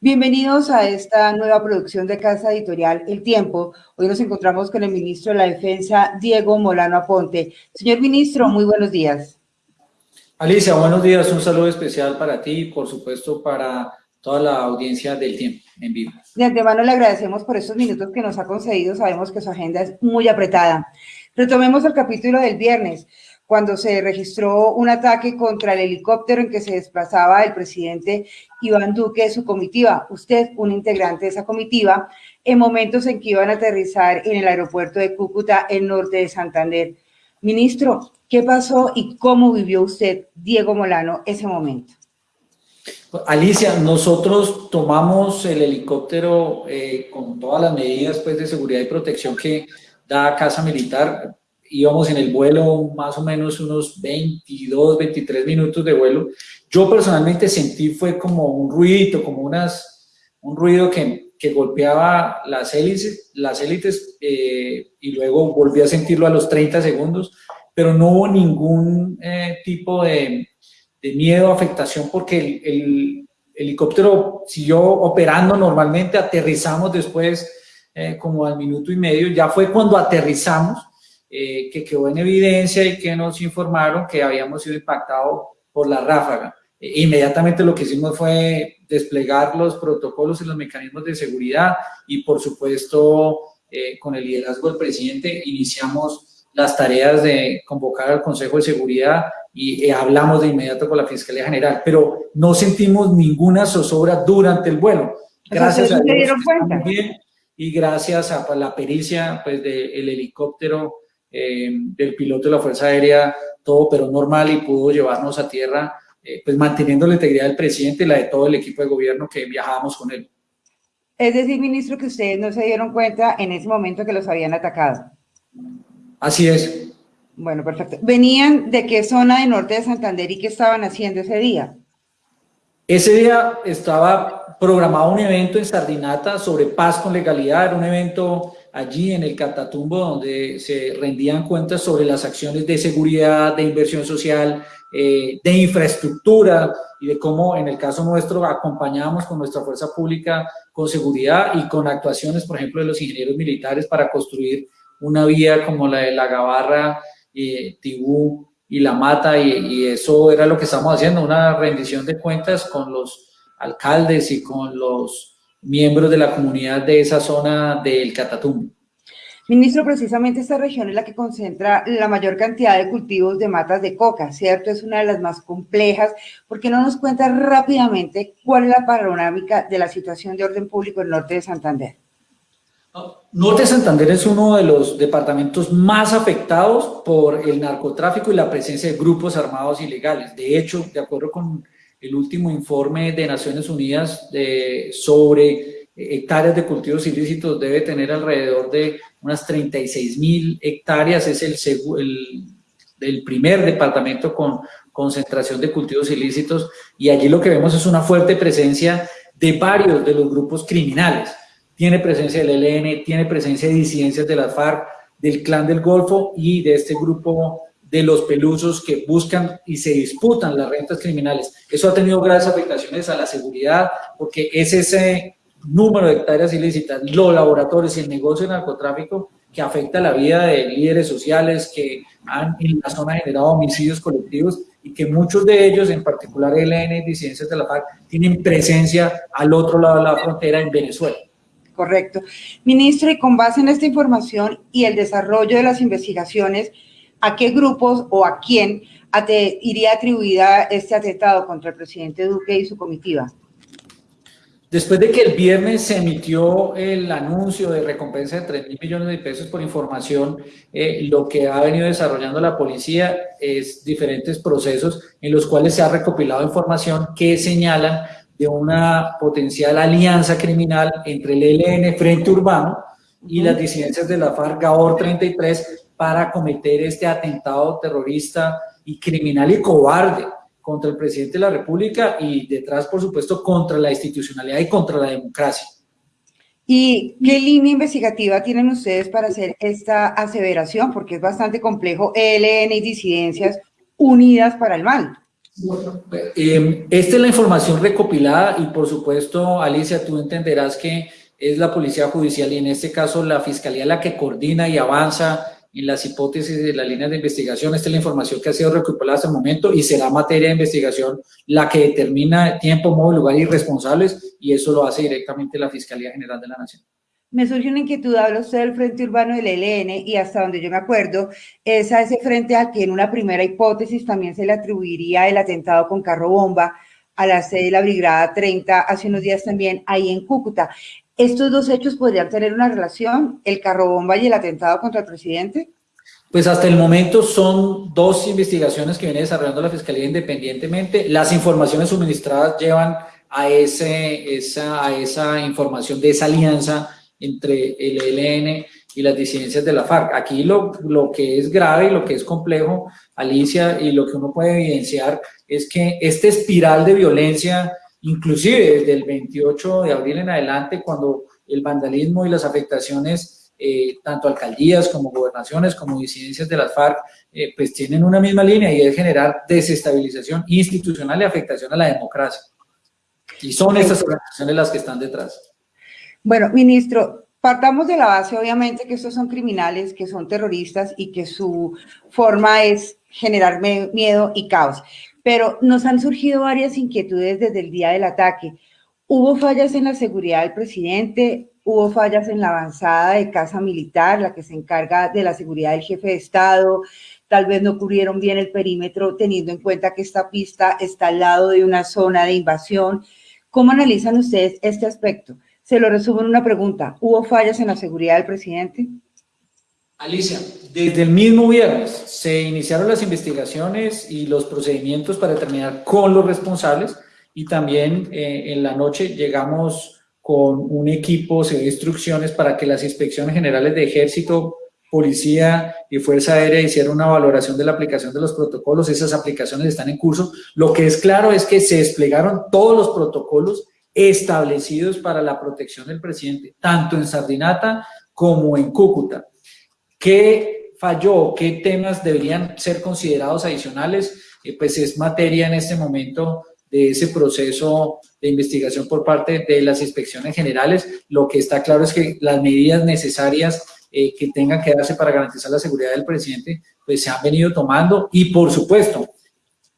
Bienvenidos a esta nueva producción de Casa Editorial El Tiempo. Hoy nos encontramos con el ministro de la Defensa, Diego Molano Aponte. Señor ministro, muy buenos días. Alicia, buenos días. Un saludo especial para ti y, por supuesto, para toda la audiencia del Tiempo en vivo. De antemano le agradecemos por estos minutos que nos ha concedido. Sabemos que su agenda es muy apretada. Retomemos el capítulo del viernes cuando se registró un ataque contra el helicóptero en que se desplazaba el presidente Iván Duque de su comitiva. Usted, un integrante de esa comitiva, en momentos en que iban a aterrizar en el aeropuerto de Cúcuta, el norte de Santander. Ministro, ¿qué pasó y cómo vivió usted, Diego Molano, ese momento? Alicia, nosotros tomamos el helicóptero eh, con todas las medidas pues, de seguridad y protección que da Casa Militar íbamos en el vuelo más o menos unos 22, 23 minutos de vuelo. Yo personalmente sentí fue como un ruido, como unas, un ruido que, que golpeaba las hélices, las hélices eh, y luego volví a sentirlo a los 30 segundos, pero no hubo ningún eh, tipo de, de, miedo, afectación, porque el, el, helicóptero siguió operando normalmente, aterrizamos después eh, como al minuto y medio, ya fue cuando aterrizamos, eh, que quedó en evidencia y que nos informaron que habíamos sido impactados por la ráfaga. E inmediatamente lo que hicimos fue desplegar los protocolos y los mecanismos de seguridad y por supuesto eh, con el liderazgo del presidente iniciamos las tareas de convocar al Consejo de Seguridad y eh, hablamos de inmediato con la Fiscalía General, pero no sentimos ninguna zozobra durante el vuelo. Gracias a Dios, bien, y gracias a la pericia pues, del helicóptero eh, del piloto de la Fuerza Aérea, todo pero normal y pudo llevarnos a tierra, eh, pues manteniendo la integridad del presidente y la de todo el equipo de gobierno que viajábamos con él. Es decir, ministro, que ustedes no se dieron cuenta en ese momento que los habían atacado. Así es. Bueno, perfecto. ¿Venían de qué zona de norte de Santander y qué estaban haciendo ese día? Ese día estaba programado un evento en Sardinata sobre paz con legalidad, era un evento allí en el Catatumbo, donde se rendían cuentas sobre las acciones de seguridad, de inversión social, eh, de infraestructura y de cómo en el caso nuestro acompañamos con nuestra fuerza pública con seguridad y con actuaciones, por ejemplo, de los ingenieros militares para construir una vía como la de La Gabarra, eh, Tibú y La Mata y, y eso era lo que estamos haciendo, una rendición de cuentas con los alcaldes y con los miembros de la comunidad de esa zona del Catatumbo. Ministro, precisamente esta región es la que concentra la mayor cantidad de cultivos de matas de coca, ¿cierto? Es una de las más complejas. ¿Por qué no nos cuenta rápidamente cuál es la panorámica de la situación de orden público en el norte de Santander? Norte de Santander es uno de los departamentos más afectados por el narcotráfico y la presencia de grupos armados ilegales. De hecho, de acuerdo con el último informe de Naciones Unidas sobre hectáreas de cultivos ilícitos debe tener alrededor de unas 36 mil hectáreas, es el, el, el, primer departamento con concentración de cultivos ilícitos y allí lo que vemos es una fuerte presencia de varios de los grupos criminales. Tiene presencia del ELN, tiene presencia de disidencias de las FARC, del Clan del Golfo y de este grupo de los pelusos que buscan y se disputan las rentas criminales. Eso ha tenido graves afectaciones a la seguridad porque es ese número de hectáreas ilícitas, los laboratorios y el negocio de narcotráfico que afecta la vida de líderes sociales que han en la zona generado homicidios colectivos y que muchos de ellos, en particular el ELN y disidencias de la FARC, tienen presencia al otro lado de la frontera en Venezuela. Correcto. Ministro, y con base en esta información y el desarrollo de las investigaciones, a qué grupos o a quién iría atribuida este atentado contra el presidente Duque y su comitiva? Después de que el viernes se emitió el anuncio de recompensa de 3 mil millones de pesos por información, eh, lo que ha venido desarrollando la policía es diferentes procesos en los cuales se ha recopilado información que señalan de una potencial alianza criminal entre el ELN Frente Urbano y las disidencias de la FARC GAOR 33 para cometer este atentado terrorista y criminal y cobarde contra el presidente de la República y detrás, por supuesto, contra la institucionalidad y contra la democracia. ¿Y qué línea investigativa tienen ustedes para hacer esta aseveración? Porque es bastante complejo, ELN y disidencias unidas para el mal. Eh, esta es la información recopilada y por supuesto, Alicia, tú entenderás que es la Policía Judicial y en este caso la Fiscalía la que coordina y avanza en las hipótesis de las líneas de investigación. Esta es la información que ha sido recopilada hasta el momento y será materia de investigación la que determina tiempo, modo, lugar y responsables y eso lo hace directamente la Fiscalía General de la Nación. Me surge una inquietud, habla usted del Frente Urbano del ELN y hasta donde yo me acuerdo, es a ese frente al que en una primera hipótesis también se le atribuiría el atentado con carro bomba a la sede de la Brigada 30 hace unos días también ahí en Cúcuta. ¿Estos dos hechos podrían tener una relación, el carro bomba y el atentado contra el presidente? Pues hasta el momento son dos investigaciones que viene desarrollando la Fiscalía independientemente. Las informaciones suministradas llevan a, esa información de esa alianza entre el ELN y las disidencias de la FARC. Aquí lo, lo que es grave y lo que es complejo, Alicia, y lo que uno puede evidenciar es que esta espiral de violencia inclusive desde el 28 de abril en adelante, cuando el vandalismo y las afectaciones, eh, tanto alcaldías como gobernaciones, como disidencias de las FARC, eh, pues tienen una misma línea y es generar desestabilización institucional y afectación a la democracia. Y son estas organizaciones las que están detrás. Bueno, ministro, partamos de la base, obviamente, que estos son criminales, que son terroristas y que su forma es generar miedo y caos pero nos han surgido varias inquietudes desde el día del ataque. Hubo fallas en la seguridad del presidente, hubo fallas en la avanzada de Casa Militar, la que se encarga de la seguridad del jefe de Estado, tal vez no cubrieron bien el perímetro teniendo en cuenta que esta pista está al lado de una zona de invasión. ¿Cómo analizan ustedes este aspecto? Se lo resumo en una pregunta. ¿Hubo fallas en la seguridad del presidente? Alicia, desde el mismo viernes se iniciaron las investigaciones y los procedimientos para determinar con los responsables y también eh, en la noche llegamos con un equipo de instrucciones para que las inspecciones generales de ejército, policía y fuerza aérea hicieran una valoración de la aplicación de los protocolos. Esas aplicaciones están en curso. Lo que es claro es que se desplegaron todos los protocolos establecidos para la protección del presidente, tanto en Sardinata como en Cúcuta. ¿Qué falló? ¿Qué temas deberían ser considerados adicionales? Eh, pues es materia en este momento de ese proceso de investigación por parte de las inspecciones generales. Lo que está claro es que las medidas necesarias eh, que tengan que darse para garantizar la seguridad del presidente, pues se han venido tomando y por supuesto,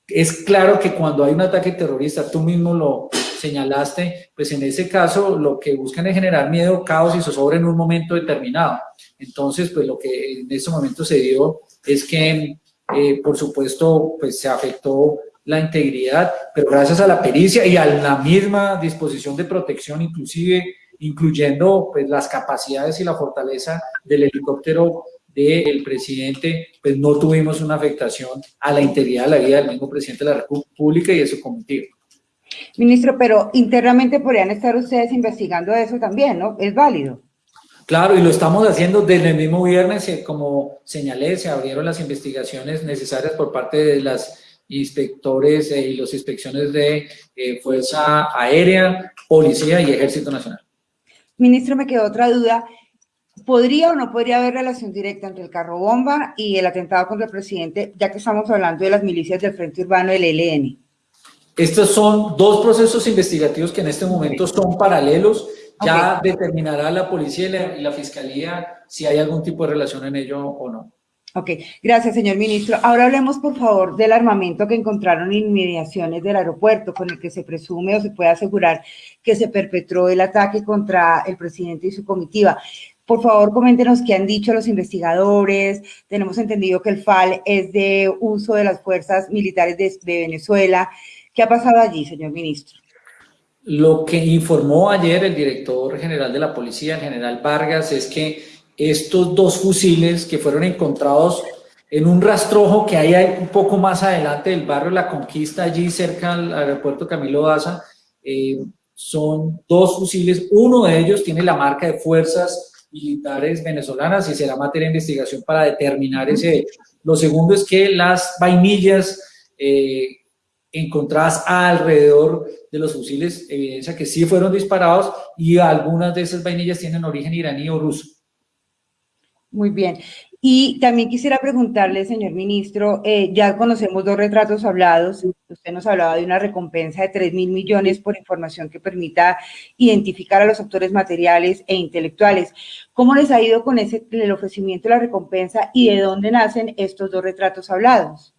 es claro que cuando hay un ataque terrorista, tú mismo lo señalaste, pues en ese caso lo que buscan es generar miedo, caos y zozobra en un momento determinado. Entonces, pues lo que en ese momento se dio es que, eh, por supuesto, pues se afectó la integridad, pero gracias a la pericia y a la misma disposición de protección, inclusive incluyendo pues, las capacidades y la fortaleza del helicóptero del presidente, pues no tuvimos una afectación a la integridad de la vida del mismo presidente de la República y de su cometido. Ministro, pero internamente podrían estar ustedes investigando eso también, ¿no? ¿Es válido? Claro, y lo estamos haciendo desde el mismo viernes, eh, como señalé, se abrieron las investigaciones necesarias por parte de las inspectores eh, y las inspecciones de eh, Fuerza Aérea, Policía y Ejército Nacional. Ministro, me quedó otra duda. ¿Podría o no podría haber relación directa entre el carro bomba y el atentado contra el presidente, ya que estamos hablando de las milicias del Frente Urbano del ELN? Estos son dos procesos investigativos que en este momento son paralelos ya determinará la policía y la, fiscalía si hay algún tipo de relación en ello o no. Ok, gracias, señor ministro. Ahora hablemos, por favor, del armamento que encontraron en inmediaciones del aeropuerto, con el que se presume o se puede asegurar que se perpetró el ataque contra el presidente y su comitiva. Por favor, coméntenos qué han dicho los investigadores. Tenemos entendido que el FAL es de uso de las fuerzas militares de, de Venezuela. ¿Qué ha pasado allí, señor ministro? Lo que informó ayer el director general de la policía, el general Vargas, es que estos dos fusiles que fueron encontrados en un rastrojo que hay un poco más adelante del barrio La Conquista, allí cerca al aeropuerto Camilo Daza, eh, son dos fusiles. Uno de ellos tiene la marca de fuerzas militares venezolanas y será materia de investigación para determinar ese hecho. Lo segundo es que las vainillas eh, encontradas alrededor de los fusiles evidencia que sí fueron disparados y algunas de esas vainillas tienen origen iraní o ruso. Muy bien. Y también quisiera preguntarle, señor ministro, eh, ya conocemos dos retratos hablados. Usted nos hablaba de una recompensa de 3 mil millones por información que permita identificar a los autores materiales e intelectuales. ¿Cómo les ha ido con ese, el ofrecimiento de la recompensa y de dónde nacen estos dos retratos hablados?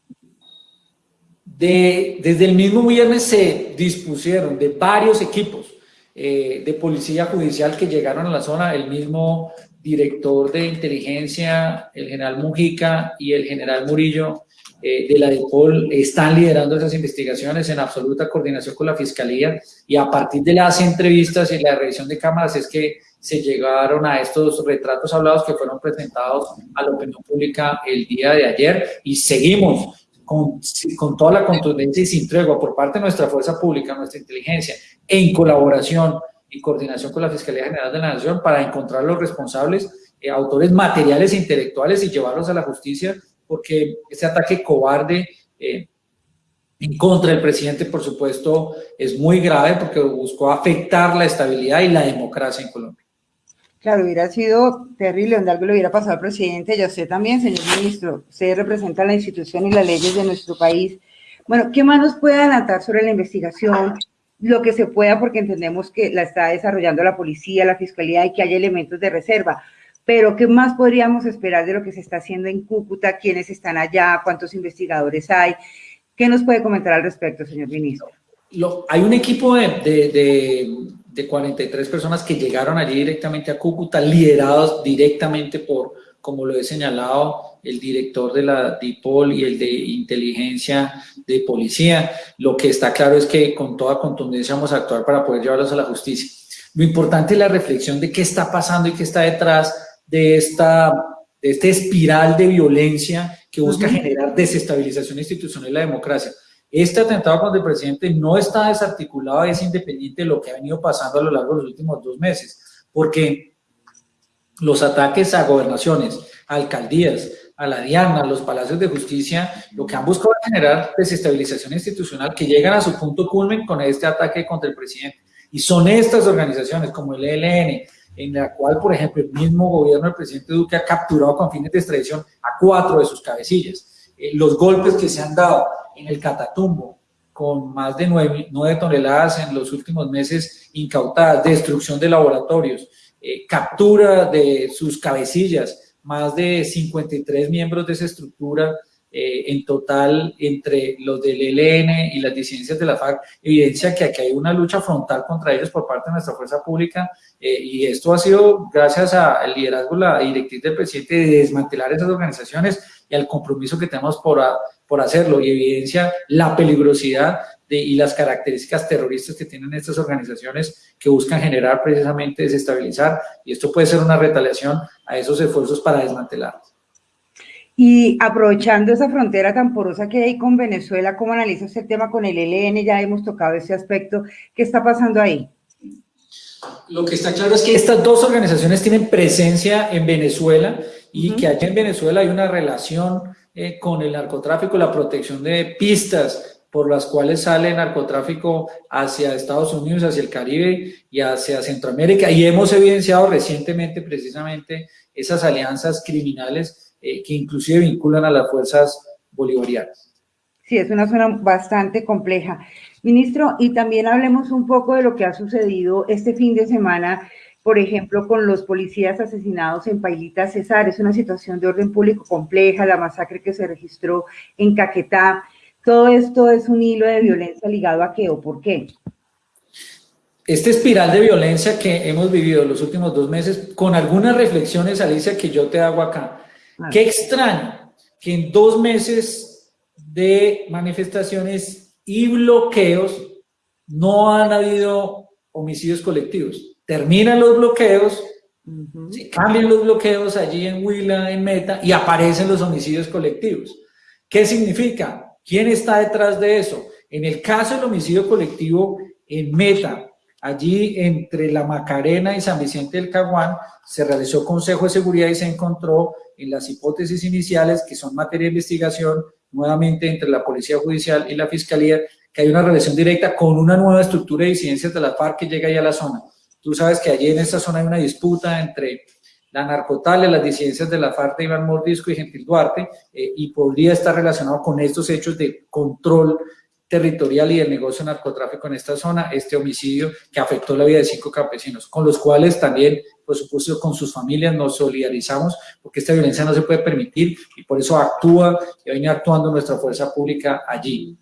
De, desde el mismo viernes se dispusieron de varios equipos eh, de policía judicial que llegaron a la zona, el mismo director de inteligencia, el general Mujica y el general Murillo eh, de la DEPOL están liderando esas investigaciones en absoluta coordinación con la Fiscalía y a partir de las entrevistas y la revisión de cámaras es que se llegaron a estos retratos hablados que fueron presentados a la opinión pública el día de ayer y seguimos con, con toda la contundencia y sin tregua por parte de nuestra fuerza pública, nuestra inteligencia, en colaboración y coordinación con la Fiscalía General de la Nación para encontrar los responsables, eh, autores materiales e intelectuales y llevarlos a la justicia, porque ese ataque cobarde eh, en contra del presidente, por supuesto, es muy grave porque buscó afectar la estabilidad y la democracia en Colombia. Claro, hubiera sido terrible donde algo le hubiera pasado al presidente y a usted también, señor ministro. Usted representa la institución y las leyes de nuestro país. Bueno, ¿qué más nos puede adelantar sobre la investigación? lo que se pueda porque entendemos que la está desarrollando la policía, la fiscalía y que hay elementos de reserva. Pero, ¿qué más podríamos esperar de lo que se está haciendo en Cúcuta? ¿Quiénes están allá? ¿Cuántos investigadores hay? ¿Qué nos puede comentar al respecto, señor ministro? hay un equipo de, de 43 personas que llegaron allí directamente a Cúcuta, liderados directamente por, como lo he señalado, el director de la DIPOL y el de inteligencia de policía. Lo que está claro es que con toda contundencia vamos a actuar para poder llevarlos a la justicia. Lo importante es la reflexión de qué está pasando y qué está detrás de esta, de este espiral de violencia que busca generar desestabilización institucional y la democracia. Este atentado contra el presidente no está desarticulado, es independiente de lo que ha venido pasando a lo largo de los últimos dos meses, porque los ataques a gobernaciones, a alcaldías, a la Diana, a los palacios de justicia, lo que han buscado es generar desestabilización institucional que llegan a su punto culmen con este ataque contra el presidente. Y son estas organizaciones como el ELN, en la cual, por ejemplo, el mismo gobierno del presidente Duque ha capturado con fines de extradición a cuatro de sus cabecillas. Eh, los golpes que se han dado en el Catatumbo, con más de nueve, toneladas en los últimos meses incautadas, destrucción de laboratorios, eh, captura de sus cabecillas, más de 53 miembros de esa estructura eh, en total entre los del ELN y las disidencias de la FARC, evidencia que aquí hay una lucha frontal contra ellos por parte de nuestra fuerza pública eh, y esto ha sido gracias al liderazgo, la directriz del presidente de desmantelar esas organizaciones y al compromiso que tenemos por, por hacerlo y evidencia la peligrosidad y las características terroristas que tienen estas organizaciones que buscan generar precisamente desestabilizar y esto puede ser una retaliación a esos esfuerzos para desmantelarlos. Y aprovechando esa frontera tan porosa que hay con Venezuela, ¿cómo analiza usted el tema con el ELN? Ya hemos tocado ese aspecto. ¿Qué está pasando ahí? Lo que está claro es que estas dos organizaciones tienen presencia en Venezuela y que aquí en Venezuela hay una relación eh, con el narcotráfico, la protección de pistas por las cuales sale el narcotráfico hacia Estados Unidos, hacia el Caribe y hacia Centroamérica. Y hemos evidenciado recientemente precisamente esas alianzas criminales eh, que inclusive vinculan a las fuerzas bolivarianas. Sí, es una zona bastante compleja. Ministro, y también hablemos un poco de lo que ha sucedido este fin de semana, por ejemplo, con los policías asesinados en Pailita Cesar. Es una situación de orden público compleja, la masacre que se registró en Caquetá. Todo esto es un hilo de violencia ligado a qué o por qué. Este espiral de violencia que hemos vivido los últimos dos meses, con algunas reflexiones, Alicia, que yo te hago acá. Qué extraño que en dos meses de manifestaciones y bloqueos no han habido homicidios colectivos. Terminan los bloqueos, cambian los bloqueos allí en Huila, en Meta, y aparecen los homicidios colectivos. ¿Qué significa? ¿Quién está detrás de eso? En el caso del homicidio colectivo en Meta, allí entre La Macarena y San Vicente del Caguán, se realizó Consejo de Seguridad y se encontró en las hipótesis iniciales, que son materia de investigación, nuevamente entre la Policía Judicial y la Fiscalía, que hay una relación directa con una nueva estructura de disidencias de la FARC que llega ya a la zona. Tú sabes que allí en esta zona hay una disputa entre la narcotalia, las disidencias de la FARC de Iván Mordisco y Gentil Duarte, eh, y podría estar relacionado con estos hechos de control territorial y del negocio narcotráfico en esta zona, este homicidio que afectó la vida de cinco campesinos, con los cuales también, por supuesto, con sus familias nos solidarizamos, porque esta violencia no se puede permitir y por eso actúa y viene actuando nuestra fuerza pública allí.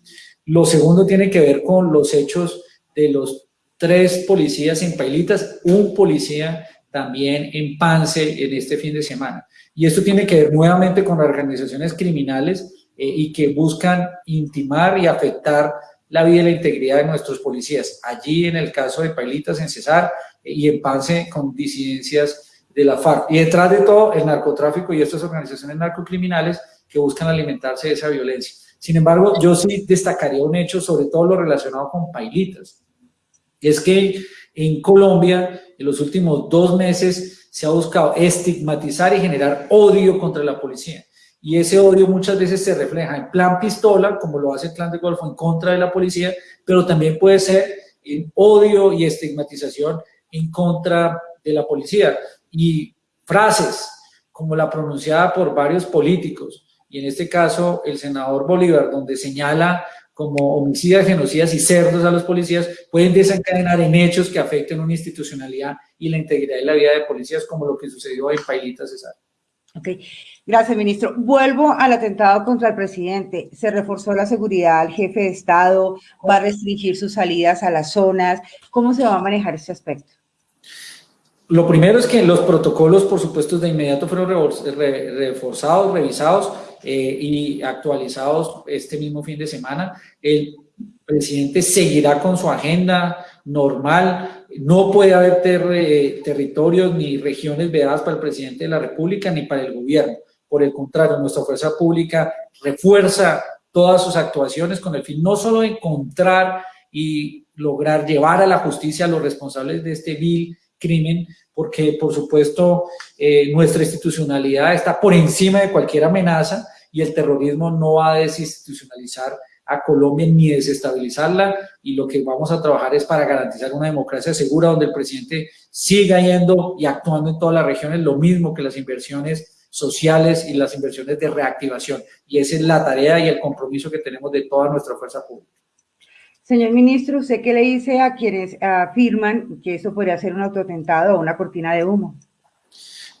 Lo segundo tiene que ver con los hechos de los tres policías en Pailitas, un policía también en Pance en este fin de semana. Y esto tiene que ver nuevamente con organizaciones criminales eh, y que buscan intimar y afectar la vida y la integridad de nuestros policías. Allí en el caso de Pailitas en Cesar eh, y en Pance con disidencias de la FARC. Y detrás de todo el narcotráfico y estas organizaciones narcocriminales que buscan alimentarse de esa violencia. Sin embargo, yo sí destacaría un hecho, sobre todo lo relacionado con Pailitas. Es que en Colombia, en los últimos dos meses, se ha buscado estigmatizar y generar odio contra la policía y ese odio muchas veces se refleja en plan pistola, como lo hace el clan de Golfo en contra de la policía, pero también puede ser en odio y estigmatización en contra de la policía. Y frases como la pronunciada por varios políticos, y en este caso el senador Bolívar, donde señala como homicidas, genocidas y cerdos a los policías, pueden desencadenar en hechos que afecten una institucionalidad y la integridad de la vida de policías, como lo que sucedió en Pailita Cesar. Ok, gracias, ministro. Vuelvo al atentado contra el presidente. Se reforzó la seguridad al jefe de Estado, va a restringir sus salidas a las zonas. ¿Cómo se va a manejar este aspecto? Lo primero es que los protocolos, por supuesto, de inmediato fueron reforzados, revisados eh, y actualizados este mismo fin de semana. El presidente seguirá con su agenda normal, no puede haber territorios ni regiones vedadas para el presidente de la República ni para el gobierno. Por el contrario, nuestra fuerza pública refuerza todas sus actuaciones con el fin no solo de encontrar y lograr llevar a la justicia a los responsables de este vil crimen, porque por supuesto eh, nuestra institucionalidad está por encima de cualquier amenaza y el terrorismo no va a desinstitucionalizar a Colombia ni desestabilizarla y lo que vamos a trabajar es para garantizar una democracia segura donde el presidente siga yendo y actuando en todas las regiones lo mismo que las inversiones sociales y las inversiones de reactivación. Y esa es la tarea y el compromiso que tenemos de toda nuestra fuerza pública. Señor ministro, ¿usted qué le dice a quienes afirman que eso podría ser un autotentado o una cortina de humo?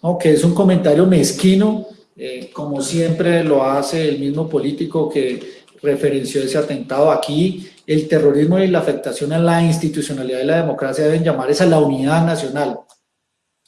No, que es un comentario mezquino, eh, como siempre lo hace el mismo político que referenció ese atentado. Aquí el terrorismo y la afectación a la institucionalidad de la democracia deben llamar a la unidad nacional,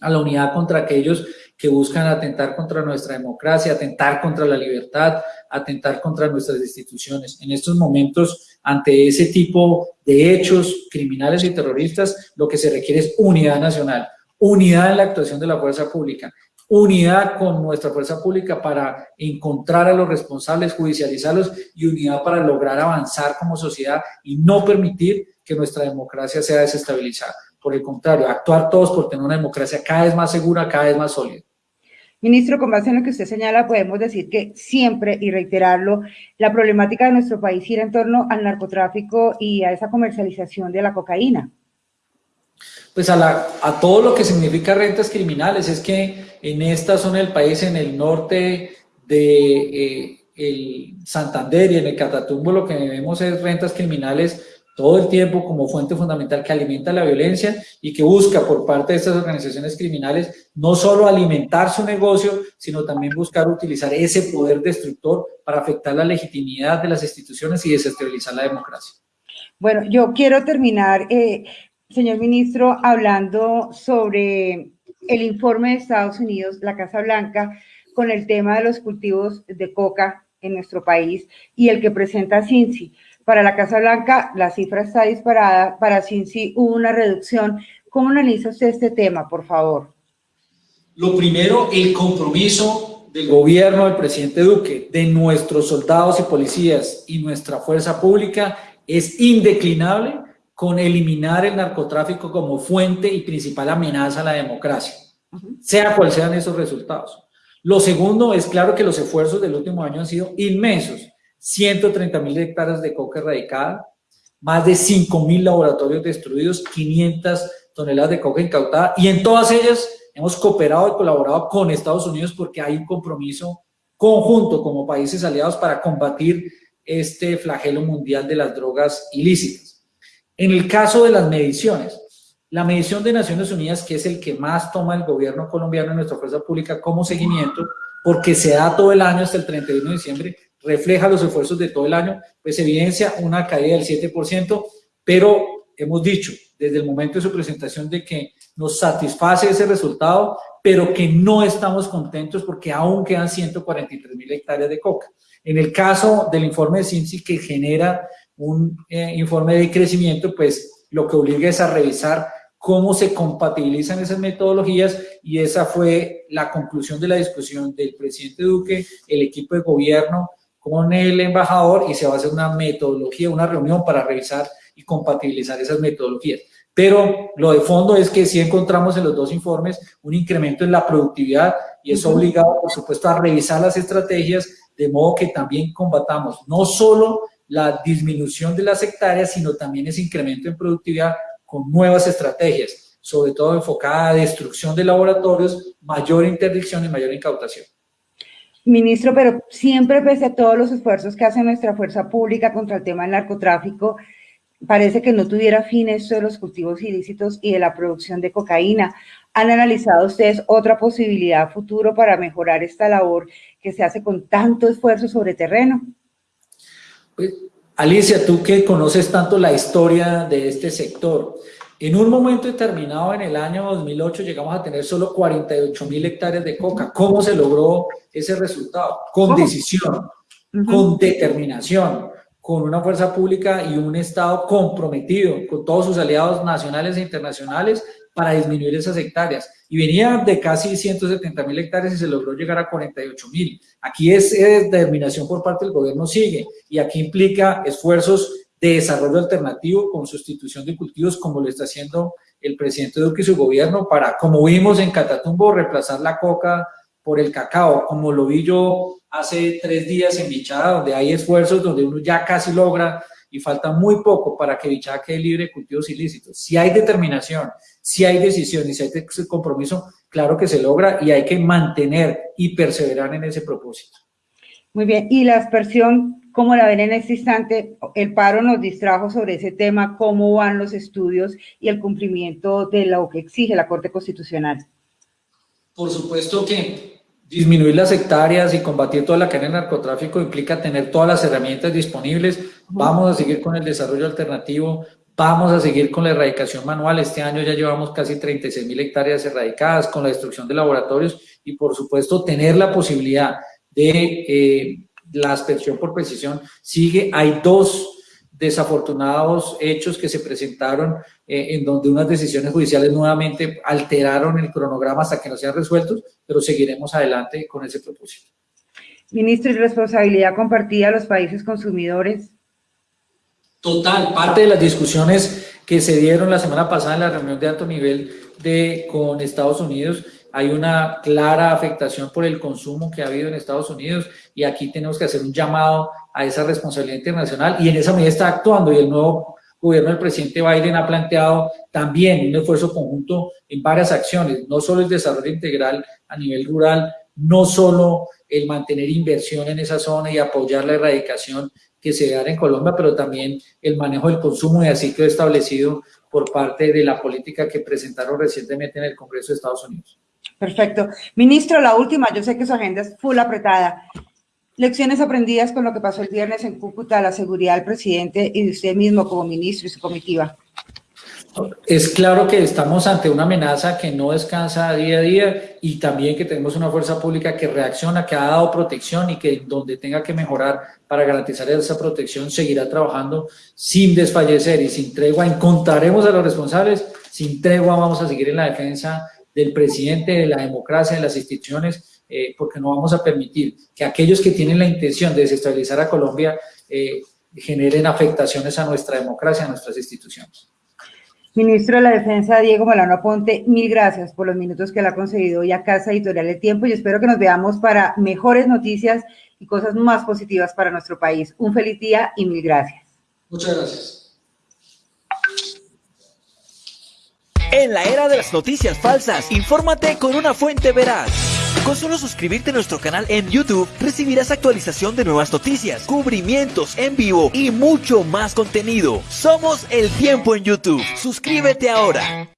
a la unidad contra aquellos que buscan atentar contra nuestra democracia, atentar contra la libertad, atentar contra nuestras instituciones. En estos momentos, ante ese tipo de hechos criminales y terroristas, lo que se requiere es unidad nacional, unidad en la actuación de la fuerza pública, unidad con nuestra fuerza pública para encontrar a los responsables, judicializarlos y unidad para lograr avanzar como sociedad y no permitir que nuestra democracia sea desestabilizada. Por el contrario, actuar todos por tener una democracia cada vez más segura, cada vez más sólida. Ministro, con base en lo que usted señala, podemos decir que siempre, y reiterarlo, la problemática de nuestro país gira en torno al narcotráfico y a esa comercialización de la cocaína. Pues a, la, a todo lo que significa rentas criminales, es que en esta zona del país, en el norte de eh, el Santander y en el Catatumbo, lo que vemos es rentas criminales todo el tiempo como fuente fundamental que alimenta la violencia y que busca por parte de estas organizaciones criminales no solo alimentar su negocio, sino también buscar utilizar ese poder destructor para afectar la legitimidad de las instituciones y desestabilizar la democracia. Bueno, yo quiero terminar, eh, señor ministro, hablando sobre el informe de Estados Unidos, la Casa Blanca, con el tema de los cultivos de coca en nuestro país y el que presenta Cincy. Para la Casa Blanca, la cifra está disparada, para Cincy hubo una reducción. ¿Cómo analiza usted este tema, por favor? Lo primero, el compromiso del gobierno del presidente Duque, de nuestros soldados y policías y nuestra fuerza pública es indeclinable con eliminar el narcotráfico como fuente y principal amenaza a la democracia, sea cual sean esos resultados. Lo segundo es claro que los esfuerzos del último año han sido inmensos. 130 mil hectáreas de coca erradicada, más de 5 mil laboratorios destruidos, 500 toneladas de coca incautada y en todas ellas hemos cooperado y colaborado con Estados Unidos porque hay un compromiso conjunto como países aliados para combatir este flagelo mundial de las drogas ilícitas. En el caso de las mediciones, la medición de Naciones Unidas, que es el que más toma el gobierno colombiano en nuestra fuerza pública como seguimiento, porque se da todo el año hasta el 31 de diciembre, refleja los esfuerzos de todo el año, pues evidencia una caída del 7%, pero hemos dicho desde el momento de su presentación de que nos satisface ese resultado, pero que no estamos contentos porque aún quedan 143 mil hectáreas de coca. En el caso del informe de CINCI que genera un eh, informe de crecimiento, pues lo que obliga es a revisar cómo se compatibilizan esas metodologías y esa fue la conclusión de la discusión del presidente Duque, el equipo de gobierno con el embajador y se va a hacer una metodología, una reunión para revisar y compatibilizar esas metodologías. Pero lo de fondo es que sí encontramos en los dos informes un incremento en la productividad y eso obligado, por supuesto, a revisar las estrategias de modo que también combatamos no solo la disminución de las hectáreas, sino también ese incremento en productividad con nuevas estrategias, sobre todo enfocada a destrucción de laboratorios, mayor interdicción y mayor incautación. Ministro, pero siempre pese a todos los esfuerzos que hace nuestra fuerza pública contra el tema del narcotráfico, parece que no tuviera fin esto de los cultivos ilícitos y de la producción de cocaína. ¿Han analizado ustedes otra posibilidad futuro para mejorar esta labor que se hace con tanto esfuerzo sobre terreno? Pues, Alicia, tú que conoces tanto la historia de este sector, en un momento determinado en el año 2008 llegamos a tener solo 48 mil hectáreas de coca. ¿Cómo se logró ese resultado? Con decisión, con determinación, con una fuerza pública y un Estado comprometido con todos sus aliados nacionales e internacionales para disminuir esas hectáreas. Y venía de casi 170 mil hectáreas y se logró llegar a 48 mil. Aquí es determinación por parte del gobierno sigue y aquí implica esfuerzos de desarrollo alternativo con sustitución de cultivos como lo está haciendo el presidente Duque y su gobierno para, como vimos en Catatumbo, reemplazar la coca por el cacao, como lo vi yo hace tres días en Bichada, donde hay esfuerzos donde uno ya casi logra y falta muy poco para que Bichada quede libre de cultivos ilícitos. Si hay determinación, si hay decisión y si hay compromiso, claro que se logra y hay que mantener y perseverar en ese propósito. Muy bien, y la aspersión como la ven en este instante, el paro nos distrajo sobre ese tema, cómo van los estudios y el cumplimiento de lo que exige la Corte Constitucional. Por supuesto que disminuir las hectáreas y combatir toda la cadena de narcotráfico implica tener todas las herramientas disponibles. Vamos a seguir con el desarrollo alternativo, vamos a seguir con la erradicación manual. Este año ya llevamos casi 36 mil hectáreas erradicadas con la destrucción de laboratorios y por supuesto tener la posibilidad de eh, la aspersión por precisión sigue. Hay dos desafortunados hechos que se presentaron eh, en donde unas decisiones judiciales nuevamente alteraron el cronograma hasta que no sean resueltos, pero seguiremos adelante con ese propósito. Ministro, ¿y responsabilidad compartida a los países consumidores? Total, parte de las discusiones que se dieron la semana pasada en la reunión de alto nivel de, con Estados Unidos hay una clara afectación por el consumo que ha habido en Estados Unidos y aquí tenemos que hacer un llamado a esa responsabilidad internacional y en esa medida está actuando y el nuevo gobierno del presidente Biden ha planteado también un esfuerzo conjunto en varias acciones, no solo el desarrollo integral a nivel rural, no solo el mantener inversión en esa zona y apoyar la erradicación que se da en Colombia, pero también el manejo del consumo así quedó establecido por parte de la política que presentaron recientemente en el Congreso de Estados Unidos. Perfecto. Ministro, la última, yo sé que su agenda es full apretada. Lecciones aprendidas con lo que pasó el viernes en Cúcuta, la seguridad del presidente y de usted mismo como ministro y su comitiva. Es claro que estamos ante una amenaza que no descansa día a día y también que tenemos una fuerza pública que reacciona, que ha dado protección y que donde tenga que mejorar para garantizar esa protección seguirá trabajando sin desfallecer y sin tregua. Encontraremos a los responsables, sin tregua vamos a seguir en la defensa del presidente, de la democracia, de las instituciones, eh, porque no vamos a permitir que aquellos que tienen la intención de desestabilizar a Colombia eh, generen afectaciones a nuestra democracia, a nuestras instituciones. Ministro de la Defensa, Diego Molano Ponte, mil gracias por los minutos que le ha concedido hoy a Casa Editorial El Tiempo y espero que nos veamos para mejores noticias y cosas más positivas para nuestro país. Un feliz día y mil gracias. Muchas gracias. En la era de las noticias falsas, infórmate con una fuente veraz. Con solo suscribirte a nuestro canal en YouTube, recibirás actualización de nuevas noticias, cubrimientos en vivo y mucho más contenido. Somos El Tiempo en YouTube. Suscríbete ahora.